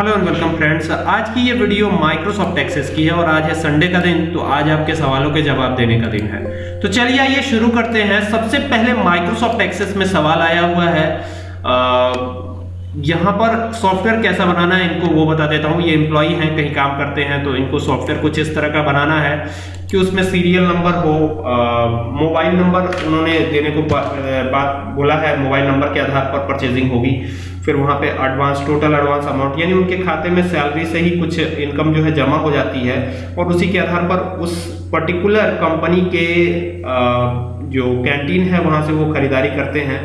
Hello and welcome friends आज की ये वीडियो माइक्रोसॉफ्ट एक्सेस की है और आज है संडे का दिन तो आज आपके सवालों के जवाब देने का दिन है। तो चलिए आइए शुरू करते हैं। सबसे पहले माइक्रोसॉफ्ट एक्सेस में सवाल आया हुआ है। यहाँ पर सॉफ्टवेयर कैसा बनाना है, इनको वो बता देता हूँ। ये एम्प्लॉई हैं, कहीं काम करते हैं तो इनको सॉफ्टवेयर कुछ इस तरह का बनाना है। कि उसमें सीरियल नंबर हो मोबाइल नंबर उन्होंने देने को बात बोला है मोबाइल नंबर के आधार पर परचेजिंग होगी। फिर वहाँ पे एडवांस टोटल एडवांस अमाउंट यानी उनके खाते में सैलरी से ही कुछ इनकम जो है जमा हो जाती है और उसी के आधार पर उस पर्टिकुलर कंपनी के आ, जो कैंटीन है वहाँ से वो खरीदारी करते हैं।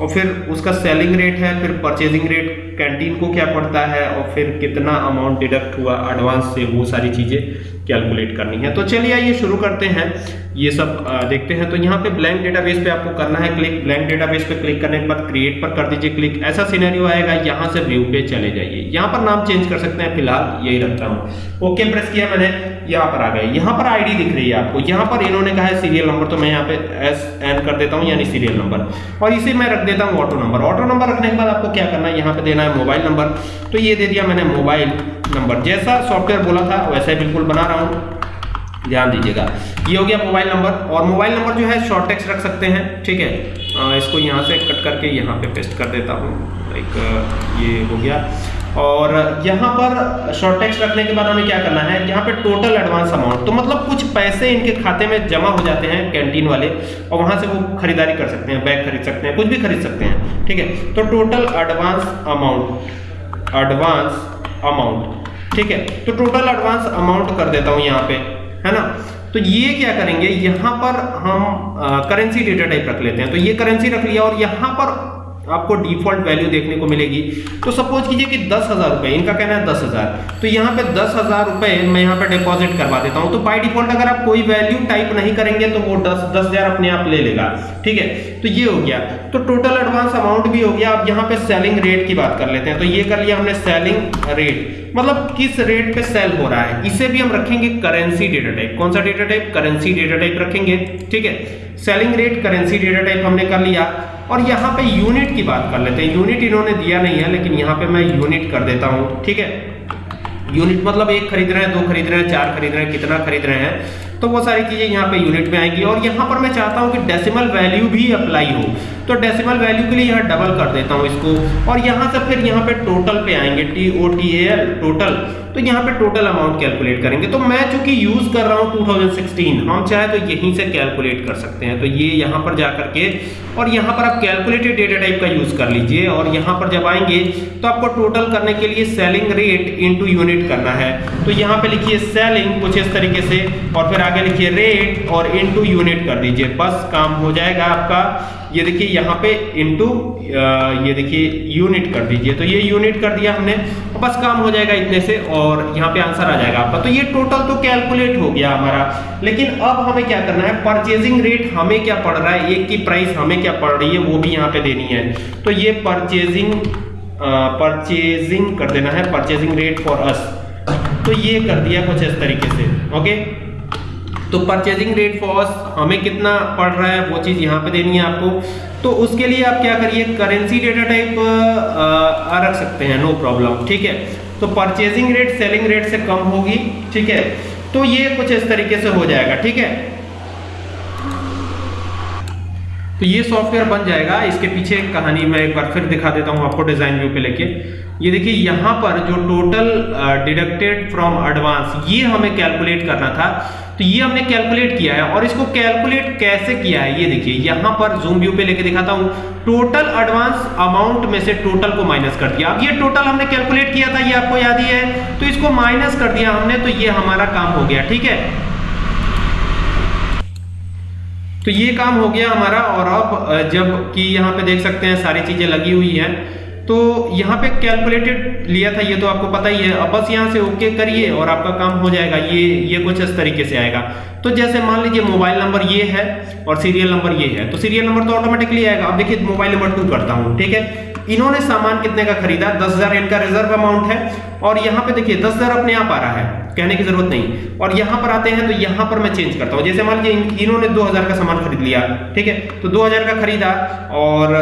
और फिर उसका सेलिंग रेट है, फिर परचेजिंग रेट कैंटीन को क्या पड़ता है और फिर कितना अमाउंट डिडक्ट हुआ एडवांस से, वो सारी चीज़ें कैलकुलेट करनी है। तो चलिए आइए शुरू करते हैं। ये सब देखते हैं। तो यहाँ पे ब्लैंक डेटाबेस पे आपको करना है क्लिक ब्लैंक डेटाबेस पे क्लिक करने के बाद क्रिएट पर कर दीजिए क्लिक ऐसा सिनेरियो आएगा, यहाँ से व्यू पे चले जाइए। यहाँ पर नाम चेंज कर सकते हैं, फ़िलहाल यही रखता हूँ। ओके प्रेस किया मैंने। यहाँ पर आ गए। यहाँ पर आईडी दिख रही है आपको। यहाँ पर इन्होंने कहा है सीरियल नंबर तो मैं यहाँ पे एस एन कर देता हूँ यानी सीरियल नंबर और इसे मैं रख देता हूँ ऑटो नंबर ऑटो नंबर रखने के बाद आपको क्या करना है? यहाँ पे देना है मोबाइल नंबर तो ये दे दिया मैंने मोबाइल नंबर जैसा सॉफ्टवेयर बोला था वैसा ही बिल्कुल बना रहा हूँ। ध्यान दीजिएगा। ये हो गया मोबाइल नंबर और मोबाइल नंबर जो है शॉर्ट टेक्स्ट रख सकते हैं। ठीक है? आ, इसको यहाँ से कट करके यहाँ पे पेस्ट कर देता हूँ। लाइक ये हो गया। और यहाँ पर शॉर्ट टेक्स्ट रखने के बाद हमें क्या करना है? यहाँ पे टोटल एडवांस अमाउंट तो मतलब कुछ पैसे इनके खाते में जमा हो जाते हैं कैंटीन वाले, और वहाँ से वो खरीदारी कर सकते हैं बैग खरीद सकते हैं, कुछ भी खरीद सकते हैं, ठीक है? तो total advance amount advance amount ठीक है? तो टोटल एडवांस अमाउंट कर देता हूँ यहाँ पे, है ना? तो ये क्या करेंगे? यहाँ पर हम करेंसी डेटा टाइप रख लेते हैं। तो ये करेंसी रख लिया और यहाँ पर आपको डिफ़ॉल्ट वैल्यू देखने को मिलेगी। तो सपोज़ कीजिए कि दस हज़ार रुपए, इनका कहना है दस हज़ार। तो यहाँ पे दस हज़ार रुपए मैं यहाँ पे डिपॉजिट करवा देता हूँ। तो बाय डिफ़ॉल्ट अगर आप कोई वैल्यू टाइप नहीं करेंगे तो वो दस दस हज़ार अपने आप ले लेगा। ठीक है? तो ये हो गया। तो टोटल एडवांस अमाउंट भी हो गया। अब यहाँ पे सेलिंग रेट की बात कर लेते हैं। तो ये कर लिया हमने सेलिंग रेट मतलब किस रेट पे सेल हो रहा है? इसे भी हम रखेंगे करेंसी डेटा टाइप कौन सा data type currency data type रखेंगे। ठीक है? Selling rate currency data type हमने कर लिया। और यहाँ पे यूनिट की बात कर लेते हैं। यूनिट इन्होंने दिया नहीं है, लेकिन यहाँ पे मैं यूनिट कर देता हूँ, ठीक है? यूनिट मतलब एक खरीद रहे हैं, दो खरीद रहे हैं, चार खरीद रहे हैं, कितना खरीद रहे हैं? तो वो सारी चीज़ें यहाँ पे यूनिट में आएँगी। और यहाँ पर मैं चाहता हूँ कि डेसिमल वैल्यू भी अप्लाई हो। तो डेसिमल वैल्यू के लिए यहाँ डबल कर देता हूँ इसको। और यहाँ से फिर यहाँ पे टोटल पे आएँगे T O T L total तो यहाँ पे टोटल अमाउंट कैलकुलेट करेंगे। तो मैं चूँकि यूज़ कर रहा हूँ 2016 हम चाहे तो यहीं से कैलकुलेट कर सकते हैं। तो ये यहाँ पर जाकर के, और यहाँ पर आप कैलकुलेटेड डेटा टाइप का यूज़ कर लीजिए, और यहाँ पर जब आएँगे तो आपको टोटल करने के लिए सेलिंग रेट इनटू यूनिट करना है। तो यहाँ पे लिखिए सेलिंग कुछ इस तरीके से, और फिर आगे लिखिए रेट और इनटू यूनिट कर दीजिए। बस काम हो जाएगा आपका। ये देखिए यहाँ पे इनटू ये देखिए यूनिट कर दीजिए। तो ये यूनिट कर दिया हमने बस काम हो जाएगा इतने से और यहाँ पे आंसर आ जाएगा आपका। तो ये टोटल तो कैलकुलेट हो गया हमारा। लेकिन अब हमें क्या करना है? परचेजिंग रेट हमें क्या पड़ रहा है? एक की प्राइस हमें क्या पड़ रही है? वो भी यहाँ पे देनी है। तो ये परचेजिंग परचेजिंग कर देना है। परचेजिंग रेट फॉर अस तो ये कर दिया कुछ इस तरीके से। ओके तो परचेजिंग रेट फॉर हमें कितना पड़ रहा है, वो चीज़ यहाँ पे देनी है आपको। तो उसके लिए आप क्या करिए करेंसी डेटा टाइप रख सकते हैं नो प्रॉब्लम ठीक है। तो परचेजिंग रेट सेलिंग रेट से कम होगी, ठीक है। तो ये कुछ इस तरीके से हो जाएगा, ठीक है। तो ये सॉफ्टवेयर बन जाएगा। इसके पीछे कहानी मैं एक बार फिर दिखा देता हूँ आपको डिज़ाइन व्यू पे लेके। ये देखिए, यहाँ पर जो टोटल डिडक्टेड फ्रॉम एडवांस ये हमें कैलकुलेट करना था। तो ये हमने कैलकुलेट किया है और इसको कैलकुलेट कैसे किया है? ये देखिए, यहाँ पर जूम व्यू पे लेके दिखाता हूँ। टोटल एडवांस अमाउंट में से टोटल को माइनस कर दिया। अब ये टोटल हमने कैलकुलेट किया था, ये आपको याद ही है। तो इसको माइनस कर दिया हमने तो ये हमारा काम हो गया, ठीक है? तो ये काम हो गया हमारा और अब जब कि यहाँ पे देख सकते हैं सारी चीज़ें लगी हुई हैं तो यहाँ पे कैलकुलेटेड लिया था, ये तो आपको पता ही है। अब बस यहाँ से ओके करिए और आपका काम हो जाएगा, ये ये कुछ इस तरीके से आएगा। तो जैसे मान लीजिए मोबाइल नंबर ये है और सीरियल नंबर ये है तो सीरियल नंबर तो ऑटोमेटिकली आएगा। अब देखिए मोबाइल नंबर टू करता हूँ, ठीक है? इन्होंने सामान कितने का खरीदा? दस हज़ार इनका रिज़र्व अमाउंट है। और यहाँ पे देखिए, दस हज़ार अपने आप आ रहा है, कहने की ज़रूरत नहीं। और यहाँ पर आते हैं तो यहाँ पर मैं चेंज करता हूँ। जैसे मान लीजिए इन्होंने 2000 का सामान खरीद लिया, ठीक है? तो 2000 का खरीदा और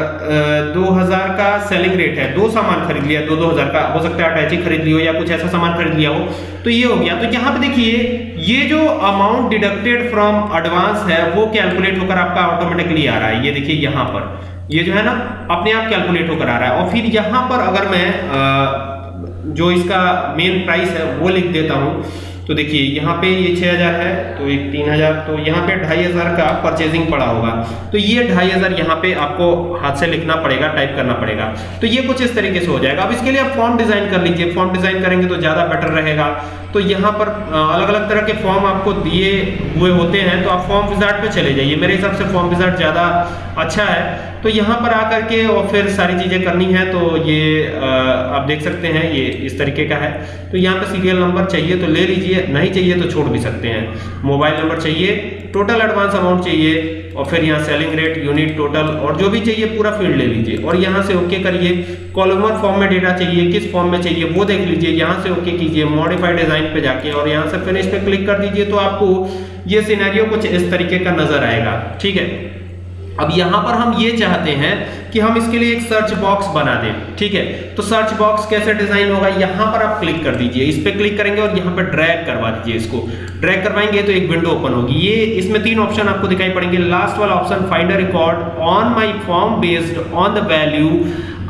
दो हज़ार का सेलिंग रेट है। दो सामान खरीद लिया, दो दो हज़ार का। हो सकता है अटैची खरीद लियो या कुछ ऐसा सामान खरीद लिया हो। तो ये हो गया। तो यहाँ पे देखिए, ये जो अमाउंट डिडक्टेड फ्रॉम एडवांस है, वो कैलकुलेट होकर आपका ऑटोमेटिकली आ रहा है। ये देखिए यहाँ पर। ये जो है ना, अपने आप कैलकुलेट होकर आ रहा है। और फिर यहाँ पर अगर मैं जो इसका मेन प्राइस है, वो लिख देता हूँ। तो देखिए, यहाँ पे ये छः हज़ार है तो एक तीन हज़ार तो यहाँ पे ढाई हज़ार का परचेजिंग पड़ा होगा। तो ये ढाई हज़ार यहाँ पे आपको हाथ से लिखना पड़ेगा टाइप करना पड़ेगा। तो ये कुछ इस तरीके से हो जाएगा। अब इसके लिए आप फॉर्म डिज़ाइन कर लीजिए। फॉर्म डिज़ाइन करेंगे तो ज़्यादा बेटर रहेगा। तो यहाँ पर अलग अलग तरह के फॉर्म आपको दिए हुए होते हैं। तो आप फॉर्म विजार्ट पे चले जाइए। मेरे हिसाब से फॉर्म विजार्ट ज़्यादा अच्छा है। तो यहाँ पर आकर के और फिर सारी चीज़ें करनी है तो ये आप देख सकते हैं, ये इस तरीके का है। तो यहाँ पर सीरियल नंबर चाहिए तो ले लीजिए, नहीं चाहिए तो छोड़ भी सकते हैं। मोबाइल नंबर चाहिए टोटल एडवांस अमाउंट चाहिए, और फिर यहाँ सेलिंग रेट यूनिट टोटल और जो भी चाहिए पूरा फ़ील्ड ले लीजिए। और यहाँ से ओके करिए कॉलमर फॉर्म में डेटा चाहिए, किस फॉर्म में चाहिए वो देख लीजिए, यहाँ से ओके कीजिए मॉडिफाइड डिज़ाइन पे जाके, और यहाँ से फिनिश पे क्लिक कर दीजिए तो आपको ये सिनेरियो कुछ इस तरीके का नज़र आएगा। ठीक है? अब यहाँ पर हम ये चाहते हैं कि हम इसके लिए एक सर्च बॉक्स बना दें, ठीक है? तो सर्च बॉक्स कैसे डिज़ाइन होगा? यहाँ पर आप क्लिक कर दीजिए, इस पे क्लिक करेंगे और यहाँ पर ड्रैग करवा दीजिए इसको। ड्रैग करवाएँगे तो एक विंडो ओपन होगी। ये, इसमें तीन ऑप्शन आपको दिखाई पड़ेंगे। लास्ट वाला option find a record on my form based on the value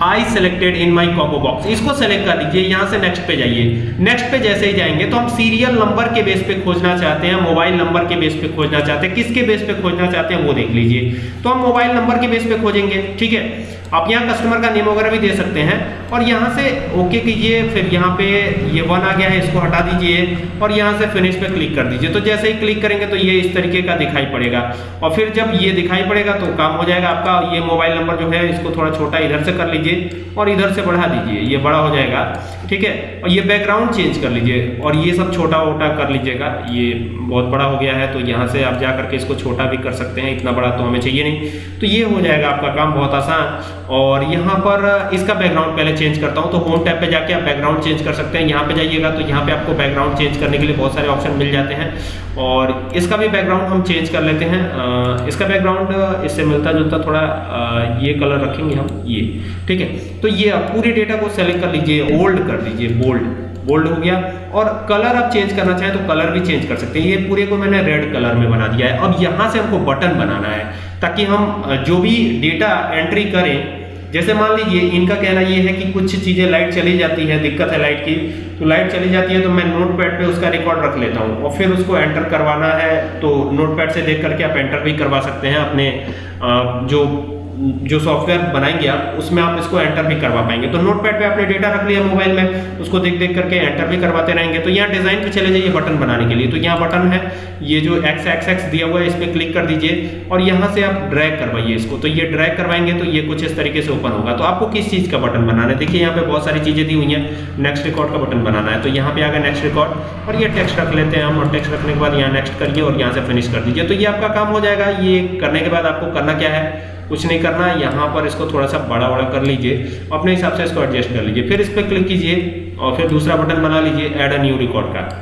I selected in my combo box इसको सेलेक्ट कर लीजिए यहाँ से नेक्स्ट पे जाइए। नेक्स्ट पे जैसे ही जाएँगे तो हम सीरियल नंबर के बेस पे खोजना चाहते हैं मोबाइल नंबर के बेस पे खोजना चाहते हैं। किसके बेस पे खोजना चाहते हैं, वो देख लीजिए। तो हम मोबाइल नंबर के बेस पे खोजेंगे, ठीक है? आप यहाँ कस्टमर का नेम वगैरह भी दे सकते हैं। और यहाँ से ओके कीजिए, फिर यहाँ पे ये वन आ गया है, इसको हटा दीजिए और यहाँ से फिनिश पे क्लिक कर दीजिए। तो जैसे ही क्लिक करेंगे तो ये इस तरीके का दिखाई पड़ेगा। और फिर जब ये दिखाई पड़ेगा तो काम हो जाएगा आपका। ये मोबाइल नंबर जो है, इसको थोड़ा छोटा इधर से कर लीजिए और इधर से बढ़ा दीजिए। ये बड़ा हो जाएगा, ठीक है? और ये बैकग्राउंड चेंज कर लीजिए और ये सब छोटा वोटा कर लीजिएगा। ये बहुत बड़ा हो गया है तो यहाँ से आप जा करके इसको छोटा भी कर सकते हैं। इतना बड़ा तो हमें चाहिए नहीं। तो ये हो जाएगा आपका काम बहुत आसान। और यहाँ पर इसका बैकग्राउंड पहले चेंज करता हूँ। तो होम टैब पे जाके आप बैकग्राउंड चेंज कर सकते हैं। यहाँ पे जाइएगा तो यहाँ पे आपको बैकग्राउंड चेंज करने के लिए बहुत सारे ऑप्शन मिल जाते हैं। और इसका भी बैकग्राउंड हम चेंज कर लेते हैं। इसका बैकग्राउंड इससे मिलता जुलता थोड़ा ये कलर रखेंगे हम, ये। ठीक है? तो ये आप पूरे डेटा को सेलेक्ट कर लीजिए ओल्ड कर लीजिए बोल्ड बोल्ड हो गया। और कलर आप चेंज करना चाहें तो कलर भी चेंज कर सकते हैं। ये पूरे को मैंने रेड कलर में बना दिया है। अब यहाँ से हमको बटन बनाना है। ताकि हम जो भी डेटा एंट्री करें, जैसे मान लीजिए, इनका कहना ये है कि कुछ चीज़ें लाइट चली जाती है, दिक्कत है लाइट की तो लाइट चली जाती है तो मैं नोट पैड पर उसका रिकॉर्ड रख लेता हूँ और फिर उसको एंटर करवाना है तो नोट पैड से देख करके आप एंटर भी करवा सकते हैं अपने जो जो सॉफ्टवेयर बनाएँगे आप, उसमें आप इसको एंटर भी करवा पाएँगे। तो नोटपैड पे आपने डेटा रख लिया मोबाइल में, उसको देख देख करके एंटर भी करवाते रहेंगे। तो यहाँ डिज़ाइन पे चले जाइए बटन बनाने के लिए। तो यहाँ बटन है, ये जो एक्स एक्स एक्स दिया हुआ है, इस पर क्लिक कर दीजिए और यहाँ से आप ड्रैग करवाइए इसको। तो ये ड्रैग करवाएँगे तो ये कुछ इस तरीके से ओपन होगा। तो आपको किस चीज़ का बटन बनाना है? देखिए, यहाँ पे बहुत सारी चीज़ें दी हुई हैं। नेक्स्ट रिकॉर्ड का बटन बनाना है। तो यहाँ पे आ गया नेक्स्ट रिकॉर्ड और ये टेक्स्ट रख लेते हैं हम और टेक्स्ट रखने के बाद यहाँ नेक्स्ट करिए और यहाँ से फिनिश कर दीजिए। तो ये आपका काम हो जाएगा। ये करने के बाद आपको करना क्या है? कुछ नहीं करना, यहाँ पर इसको थोड़ा सा बड़ा बड़ा कर लीजिए, अपने हिसाब से इसको एडजस्ट कर लीजिए। फिर इस पर क्लिक कीजिए और फिर दूसरा बटन बना लीजिए ऐड अ न्यू रिकॉर्ड का।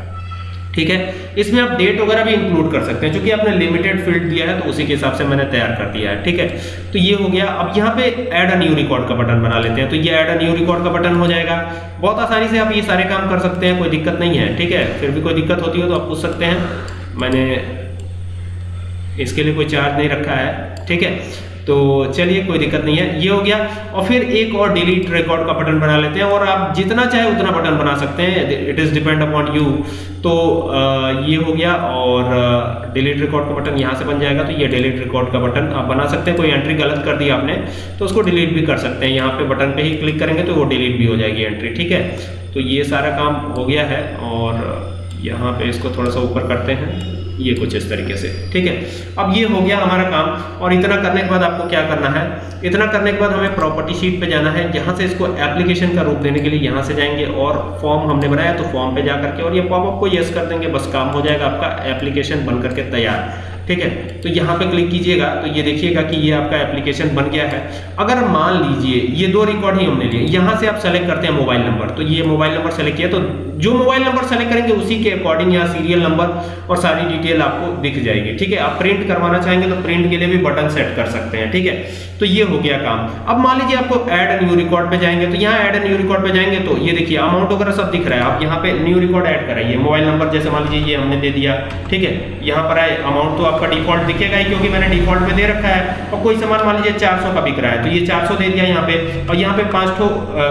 ठीक है? इसमें आप डेट वगैरह भी इंक्लूड कर सकते हैं क्योंकि आपने लिमिटेड फ़ील्ड दिया है तो उसी के हिसाब से मैंने तैयार कर दिया है। ठीक है? तो ये हो गया। अब यहाँ पे ऐड अ न्यू रिकॉर्ड का बटन बना लेते हैं। तो ये ऐड अ न्यू रिकॉर्ड का बटन हो जाएगा। बहुत आसानी से आप ये सारे काम कर सकते हैं, कोई दिक्कत नहीं है। ठीक है? फिर भी कोई दिक्कत होती हो तो आप पूछ सकते हैं। मैंने इसके लिए कोई चार्ज नहीं रखा है। ठीक है? तो चलिए, कोई दिक्कत नहीं है। ये हो गया। और फिर एक और डिलीट रिकॉर्ड का बटन बना लेते हैं और आप जितना चाहे उतना बटन बना सकते हैं। It is depend upon you तो ये हो गया और डिलीट रिकॉर्ड का बटन यहाँ से बन जाएगा। तो ये डिलीट रिकॉर्ड का बटन आप बना सकते हैं। कोई एंट्री गलत कर दी आपने तो उसको डिलीट भी कर सकते हैं। यहाँ पे बटन पे ही क्लिक करेंगे तो वो डिलीट भी हो जाएगी एंट्री ठीक है? तो ये सारा काम हो गया है और यहाँ पे इसको थोड़ा सा ऊपर करते हैं। ये कुछ इस तरीके से। ठीक है? अब ये हो गया हमारा काम। और इतना करने के बाद आपको क्या करना है? इतना करने के बाद हमें प्रॉपर्टी शीट पे जाना है यहाँ से इसको एप्लीकेशन का रूप देने के लिए यहाँ से जाएँगे और फॉर्म हमने बनाया तो फॉर्म पे जा करके और ये पॉपअप को यस कर देंगे, बस काम हो जाएगा, आपका एप्लीकेशन बन करके तैयार। ठीक है? तो यहाँ पे क्लिक कीजिएगा तो ये देखिएगा कि ये आपका एप्लीकेशन बन गया है। अगर मान लीजिए, ये दो रिकॉर्ड ही हमने लिए, यहाँ से आप सेलेक्ट करते हैं मोबाइल नंबर तो ये मोबाइल नंबर सेलेक्ट किया तो जो मोबाइल नंबर सेलेक्ट करेंगे, उसी के अकॉर्डिंग यहाँ सीरियल नंबर और सारी डिटेल आपको दिख जाएगी, ठीक है? आप प्रिंट करवाना चाहेंगे तो प्रिंट के लिए भी बटन सेट कर सकते हैं, ठीक है? तो ये हो गया काम। अब मान लीजिए आपको ऐड न्यू रिकॉर्ड पे जाएँगे तो यहाँ ऐड न्यू रिकॉर्ड पे जाएँगे तो ये देखिए अमाउंट वगैरह सब दिख रहा है। आप यहाँ पे न्यू रिकॉर्ड ऐड कराइए मोबाइल नंबर जैसे मान लीजिए, ये हमने दे दिया, ठीक है? यहाँ पर आए अमाउंट तो आपका डिफ़ॉल्ट दिखेगा ही, क्योंकि मैंने डिफ़ॉल्ट में दे रखा है। और कोई सामान मान लीजिए 400 का बिक रहा है तो ये 400 दे दिया यहाँ पे, और यहाँ पे पाँच ठो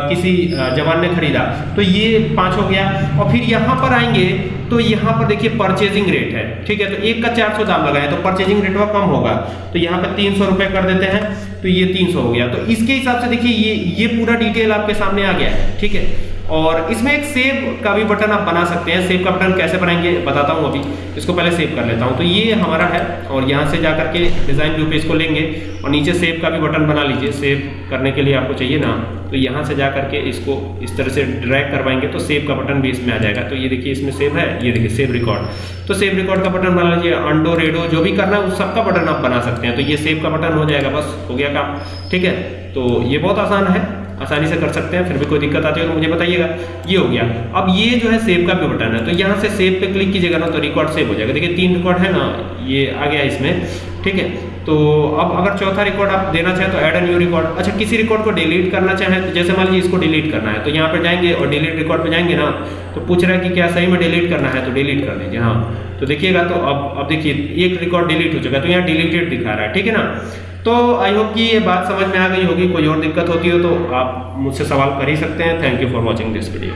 किसी जवान ने खरीदा। तो ये पाँच हो गया। और फिर यहाँ पर आएँगे तो यहाँ पर देखिए परचेजिंग रेट है, ठीक है? तो एक का 400 दाम लगाए तो परचेजिंग रेट वह कम होगा। तो यहाँ पे तीन सौ कर देते हैं। तो ये 300 हो गया। तो इसके हिसाब से देखिए, ये ये पूरा डिटेल आपके सामने आ गया है, ठीक है? और इसमें एक सेव का भी बटन आप बना सकते हैं। सेव का बटन कैसे बनाएँगे बताता हूँ अभी। इसको पहले सेव कर लेता हूँ। तो ये हमारा है और यहाँ से जा करके डिज़ाइन व्यू पे इसको लेंगे और नीचे सेव का भी बटन बना लीजिए। सेव करने के लिए आपको चाहिए ना। तो यहाँ से जा करके इसको इस तरह से ड्रैग करवाएँगे तो सेव का बटन भी इसमें आ जाएगा। तो ये देखिए इसमें सेव है। ये देखिए सेव रिकॉर्ड तो सेव रिकॉर्ड का बटन बना लीजिए। अंडो रेडो जो भी करना है उस सबका बटन आप बना सकते हैं। तो ये सेव का बटन हो जाएगा। बस हो गया काम। ठीक है? तो ये बहुत आसान है। आसानी से कर सकते हैं, फिर भी कोई दिक्कत आती है तो मुझे बताइएगा। ये हो गया। अब ये जो है सेव का भी बटन है तो यहाँ से सेव पे क्लिक कीजिएगा ना तो रिकॉर्ड सेव हो जाएगा। देखिए, तीन रिकॉर्ड है ना, ये आ गया इसमें, ठीक है? तो अब अगर चौथा रिकॉर्ड आप देना चाहें तो ऐड अ न्यू रिकॉर्ड अच्छा किसी रिकॉर्ड को डिलीट करना चाहें तो जैसे मान लीजिए इसको डिलीट करना है तो यहाँ पर जाएँगे और डिलीट रिकॉर्ड पर जाएँगे ना तो पूछ रहा है कि क्या सही में डिलीट करना है तो डिलीट कर दीजिए हाँ। तो देखिएगा तो अब अब देखिए, एक रिकॉर्ड डिलीट हो चुका है तो यहाँ डिलीटेड दिखा रहा है, ठीक है ना? तो आई होप कि ये बात समझ में आ गई होगी, कोई और दिक्कत होती हो तो आप मुझसे सवाल कर ही सकते हैं। Thank you for watching this video